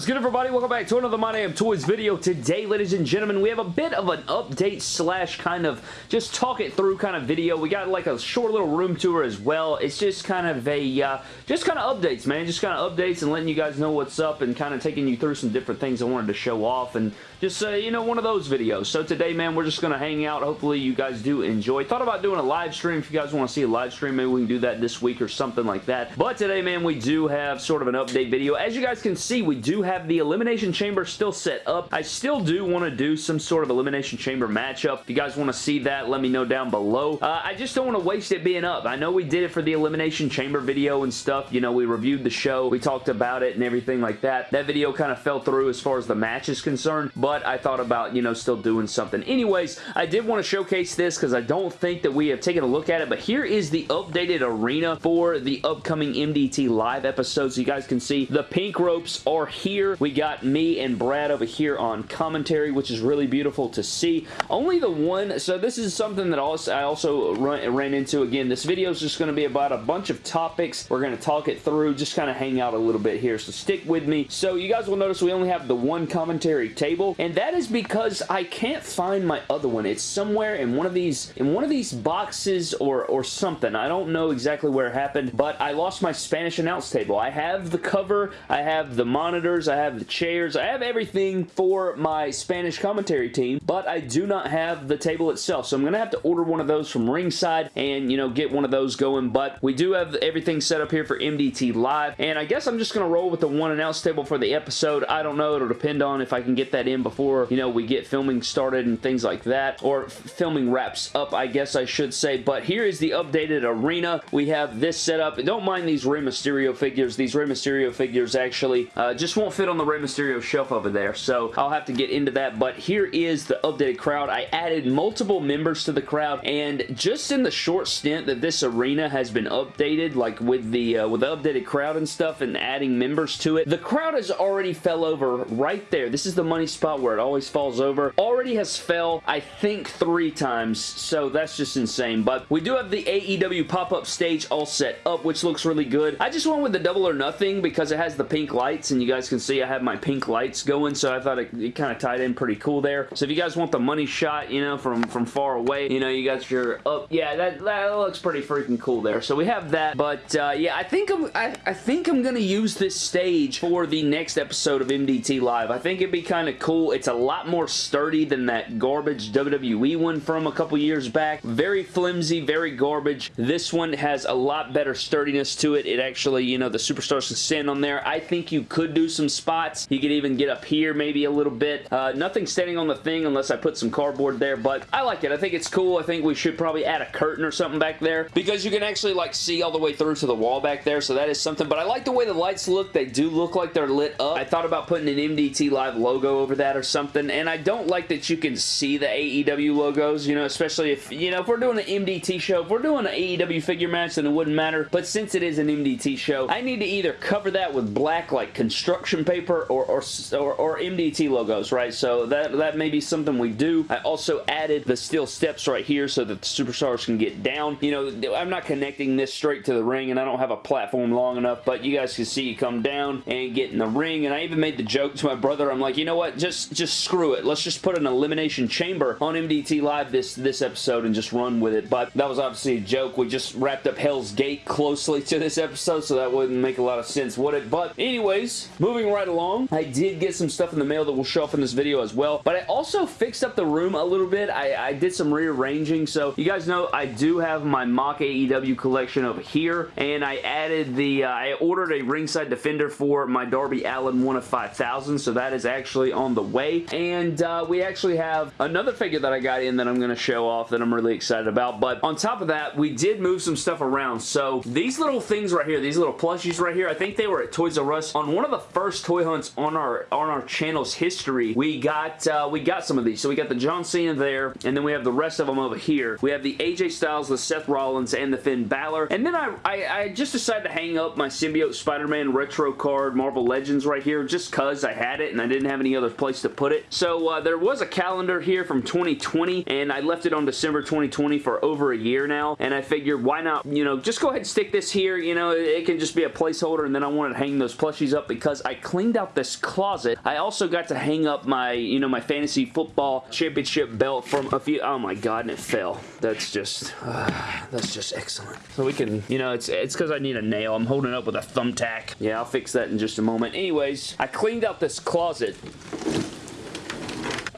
is good everybody? Welcome back to another My Damn Toys video. Today, ladies and gentlemen, we have a bit of an update slash kind of just talk it through kind of video. We got like a short little room tour as well. It's just kind of a, uh, just kind of updates, man. Just kind of updates and letting you guys know what's up and kind of taking you through some different things I wanted to show off and just, uh, you know, one of those videos. So today, man, we're just going to hang out. Hopefully you guys do enjoy. Thought about doing a live stream. If you guys want to see a live stream, maybe we can do that this week or something like that. But today, man, we do have sort of an update video. As you guys can see, we do have the Elimination Chamber still set up. I still do want to do some sort of Elimination Chamber matchup. If you guys want to see that, let me know down below. Uh, I just don't want to waste it being up. I know we did it for the Elimination Chamber video and stuff. You know, we reviewed the show. We talked about it and everything like that. That video kind of fell through as far as the match is concerned, but I thought about you know, still doing something. Anyways, I did want to showcase this because I don't think that we have taken a look at it, but here is the updated arena for the upcoming MDT live episode. So You guys can see the pink ropes are here. We got me and Brad over here on commentary, which is really beautiful to see. Only the one, so this is something that I also ran into. Again, this video is just going to be about a bunch of topics. We're going to talk it through, just kind of hang out a little bit here, so stick with me. So you guys will notice we only have the one commentary table, and that is because I can't find my other one. It's somewhere in one of these in one of these boxes or or something. I don't know exactly where it happened, but I lost my Spanish announce table. I have the cover, I have the monitors, I have the chairs, I have everything for my Spanish commentary team, but I do not have the table itself. So I'm going to have to order one of those from Ringside and, you know, get one of those going, but we do have everything set up here for MDT Live, and I guess I'm just going to roll with the one announce table for the episode. I don't know. It'll depend on if I can get that in before, you know, we get filming started and things like that, or filming wraps up, I guess I should say, but here is the updated arena. We have this set up. Don't mind these Rey Mysterio figures. These Rey Mysterio figures actually uh, just won't fit on the Rey Mysterio shelf over there, so I'll have to get into that, but here is the updated crowd. I added multiple members to the crowd, and just in the short stint that this arena has been updated, like with the, uh, with the updated crowd and stuff, and adding members to it, the crowd has already fell over right there. This is the money spot where it always falls over. Already has fell, I think, three times, so that's just insane. But we do have the AEW pop-up stage all set up, which looks really good. I just went with the double or nothing because it has the pink lights, and you guys can see I have my pink lights going, so I thought it, it kind of tied in pretty cool there. So if you guys want the money shot, you know, from, from far away, you know, you got your up. Yeah, that, that looks pretty freaking cool there. So we have that, but uh, yeah, I think I'm, I, I think I'm going to use this stage for the next episode of MDT Live. I think it'd be kind of cool. It's a lot more sturdy than that garbage WWE one from a couple years back. Very flimsy, very garbage. This one has a lot better sturdiness to it. It actually, you know, the superstars can stand on there. I think you could do some spots. You could even get up here maybe a little bit. Uh, nothing standing on the thing unless I put some cardboard there, but I like it. I think it's cool. I think we should probably add a curtain or something back there because you can actually like see all the way through to the wall back there, so that is something, but I like the way the lights look. They do look like they're lit up. I thought about putting an MDT Live logo over that or something, and I don't like that you can see the AEW logos, you know, especially if, you know, if we're doing an MDT show, if we're doing an AEW figure match, then it wouldn't matter, but since it is an MDT show, I need to either cover that with black, like, construction paper or, or, or, or MDT logos, right? So that, that may be something we do. I also added the steel steps right here so that the superstars can get down. You know, I'm not connecting this straight to the ring, and I don't have a platform long enough, but you guys can see you come down and get in the ring, and I even made the joke to my brother, I'm like, you know what, just, just screw it. Let's just put an elimination Chamber on MDT Live this, this episode and just run with it. But that was obviously a joke. We just wrapped up Hell's Gate closely to this episode, so that wouldn't make a lot of sense, would it? But anyways, moving right along, I did get some stuff in the mail that will show up in this video as well. But I also fixed up the room a little bit. I, I did some rearranging. So you guys know I do have my mock AEW collection over here. And I added the, uh, I ordered a ringside defender for my Darby Allin 1 of 5,000. So that is actually on the way. And uh, we actually have another figure that I got in that I'm going to show off that I'm really excited about. But on top of that, we did move some stuff around. So these little things right here, these little plushies right here, I think they were at Toys R Us on one of the first toy hunts on our on our channel's history. We got uh, we got some of these. So we got the John Cena there, and then we have the rest of them over here. We have the AJ Styles, the Seth Rollins, and the Finn Balor. And then I, I, I just decided to hang up my Symbiote Spider-Man retro card Marvel Legends right here just because I had it and I didn't have any other place to put it. So uh, there was a calendar here from 2020 and I left it on December 2020 for over a year now and I figured why not, you know, just go ahead and stick this here, you know, it can just be a placeholder and then I wanted to hang those plushies up because I cleaned out this closet. I also got to hang up my, you know, my fantasy football championship belt from a few, oh my god, and it fell. That's just, uh, that's just excellent. So we can, you know, it's it's because I need a nail. I'm holding up with a thumbtack. Yeah, I'll fix that in just a moment. Anyways, I cleaned out this closet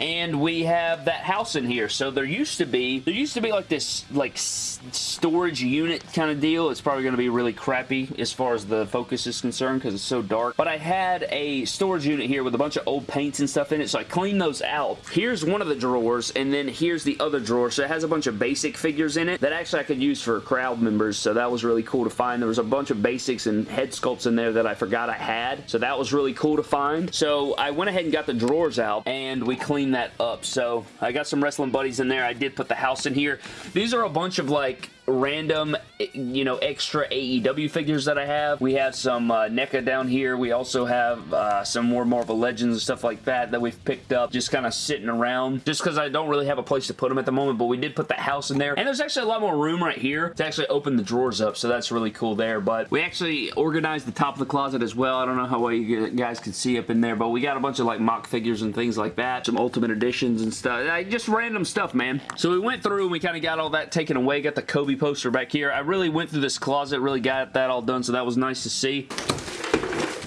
and we have that house in here. So there used to be, there used to be like this like storage unit kind of deal. It's probably going to be really crappy as far as the focus is concerned because it's so dark. But I had a storage unit here with a bunch of old paints and stuff in it, so I cleaned those out. Here's one of the drawers, and then here's the other drawer. So it has a bunch of basic figures in it that actually I could use for crowd members, so that was really cool to find. There was a bunch of basics and head sculpts in there that I forgot I had, so that was really cool to find. So I went ahead and got the drawers out, and we cleaned that up. So I got some wrestling buddies in there. I did put the house in here. These are a bunch of like random, you know, extra AEW figures that I have. We have some uh, NECA down here. We also have uh, some more Marvel Legends and stuff like that that we've picked up just kind of sitting around just because I don't really have a place to put them at the moment, but we did put the house in there. And there's actually a lot more room right here to actually open the drawers up, so that's really cool there. But we actually organized the top of the closet as well. I don't know how well you guys can see up in there, but we got a bunch of like mock figures and things like that. Some Ultimate Editions and stuff. Like, just random stuff, man. So we went through and we kind of got all that taken away. Got the Kobe poster back here. I really went through this closet, really got that all done, so that was nice to see.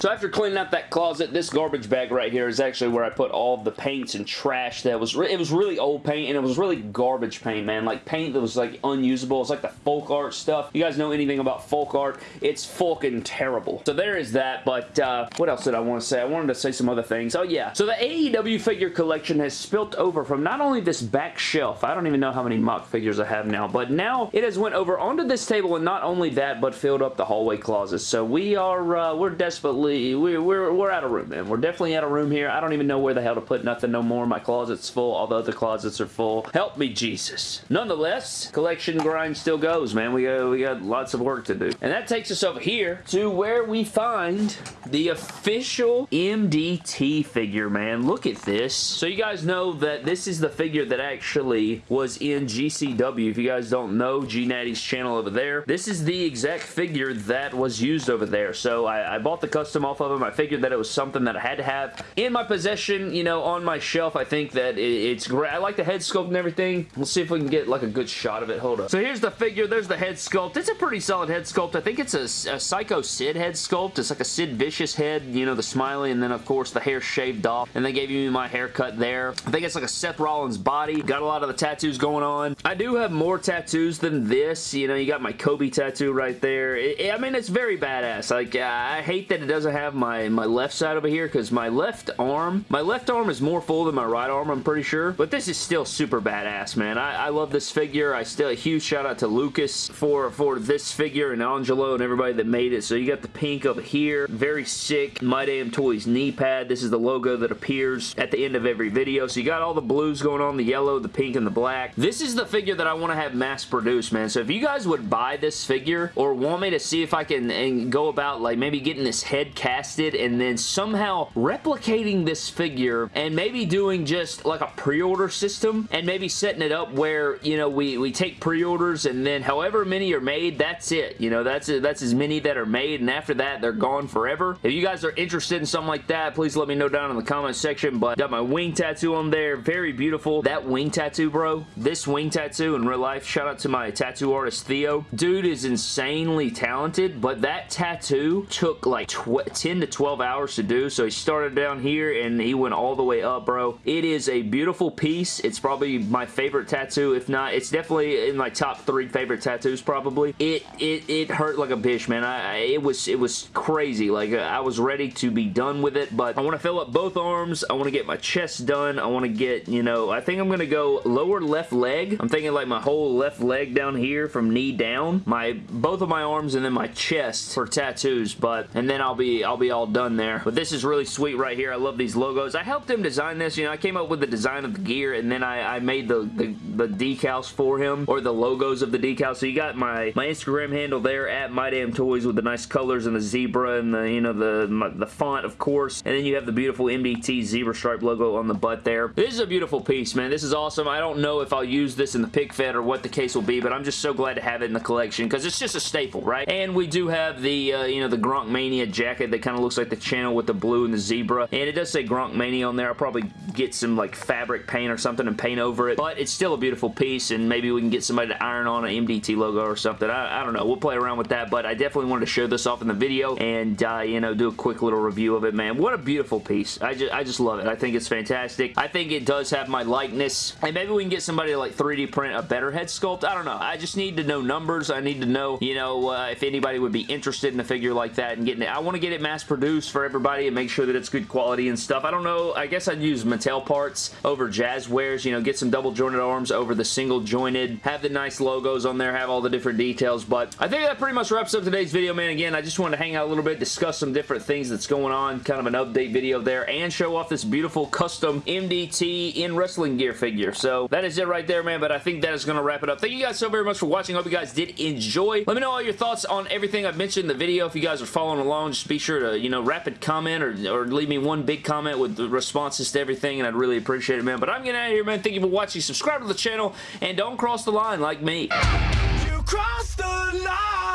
So after cleaning out that closet, this garbage bag right here is actually where I put all the paints and trash that was, it was really old paint and it was really garbage paint, man. Like paint that was like unusable. It's like the folk art stuff. You guys know anything about folk art, it's fucking terrible. So there is that, but uh, what else did I want to say? I wanted to say some other things. Oh yeah, so the AEW figure collection has spilt over from not only this back shelf, I don't even know how many mock figures I have now, but now it has went over onto this table and not only that, but filled up the hallway closets. So we are, uh, we're desperately we're, we're, we're out of room, man. We're definitely out of room here. I don't even know where the hell to put nothing no more. My closet's full. All the other closets are full. Help me, Jesus. Nonetheless, collection grind still goes, man. We got, we got lots of work to do. And that takes us over here to where we find the official MDT figure, man. Look at this. So you guys know that this is the figure that actually was in GCW. If you guys don't know G Natty's channel over there, this is the exact figure that was used over there. So I, I bought the custom off of them. I figured that it was something that I had to have in my possession, you know, on my shelf. I think that it's great. I like the head sculpt and everything. We'll see if we can get like a good shot of it. Hold up. So here's the figure. There's the head sculpt. It's a pretty solid head sculpt. I think it's a, a Psycho Sid head sculpt. It's like a Sid Vicious head, you know, the smiley, and then of course the hair shaved off. And they gave me my haircut there. I think it's like a Seth Rollins body. Got a lot of the tattoos going on. I do have more tattoos than this. You know, you got my Kobe tattoo right there. It, it, I mean, it's very badass. Like, I hate that it doesn't have my, my left side over here because my left arm, my left arm is more full than my right arm, I'm pretty sure. But this is still super badass, man. I, I love this figure. I still, a huge shout out to Lucas for, for this figure and Angelo and everybody that made it. So you got the pink over here. Very sick. My Damn Toys knee pad. This is the logo that appears at the end of every video. So you got all the blues going on, the yellow, the pink, and the black. This is the figure that I want to have mass produced, man. So if you guys would buy this figure or want me to see if I can go about like maybe getting this head casted and then somehow replicating this figure and maybe doing just like a pre-order system and maybe setting it up where, you know, we, we take pre-orders and then however many are made, that's it. You know, that's it. That's as many that are made and after that, they're gone forever. If you guys are interested in something like that, please let me know down in the comment section, but got my wing tattoo on there. Very beautiful. That wing tattoo, bro. This wing tattoo in real life, shout out to my tattoo artist, Theo. Dude is insanely talented, but that tattoo took like 10 to 12 hours to do. So he started down here and he went all the way up, bro. It is a beautiful piece. It's probably my favorite tattoo. If not, it's definitely in my top three favorite tattoos, probably. It it, it hurt like a bitch, man. I, I it was it was crazy. Like uh, I was ready to be done with it, but I want to fill up both arms. I want to get my chest done. I want to get, you know, I think I'm going to go lower left leg. I'm thinking like my whole left leg down here from knee down. My both of my arms and then my chest for tattoos, but and then I'll be I'll be all done there. But this is really sweet right here. I love these logos. I helped him design this. You know, I came up with the design of the gear and then I, I made the, the, the decals for him or the logos of the decals. So you got my, my Instagram handle there at My Damn Toys with the nice colors and the zebra and the, you know, the, my, the font, of course. And then you have the beautiful MDT zebra stripe logo on the butt there. This is a beautiful piece, man. This is awesome. I don't know if I'll use this in the pick fed or what the case will be, but I'm just so glad to have it in the collection because it's just a staple, right? And we do have the, uh, you know, the Gronk Mania jacket that kind of looks like the channel with the blue and the zebra. And it does say Gronk Mania on there. I'll probably get some like fabric paint or something and paint over it, but it's still a beautiful piece and maybe we can get somebody to iron on an MDT logo or something. I, I don't know. We'll play around with that, but I definitely wanted to show this off in the video and, uh, you know, do a quick little review of it, man. What a beautiful piece. I just, I just love it. I think it's fantastic. I think it does have my likeness and maybe we can get somebody to like 3D print a better head sculpt. I don't know. I just need to know numbers. I need to know, you know, uh, if anybody would be interested in a figure like that and getting it. I want to get it mass produced for everybody and make sure that it's good quality and stuff. I don't know. I guess I'd use Mattel parts over Jazwares. You know, get some double jointed arms over the single jointed. Have the nice logos on there. Have all the different details. But I think that pretty much wraps up today's video, man. Again, I just wanted to hang out a little bit, discuss some different things that's going on. Kind of an update video there and show off this beautiful custom MDT in wrestling gear figure. So that is it right there, man. But I think that is going to wrap it up. Thank you guys so very much for watching. Hope you guys did enjoy. Let me know all your thoughts on everything I've mentioned in the video. If you guys are following along, just be sure to, you know, rapid comment or, or leave me one big comment with the responses to everything, and I'd really appreciate it, man. But I'm getting out of here, man. Thank you for watching. Subscribe to the channel, and don't cross the line like me. You crossed the line!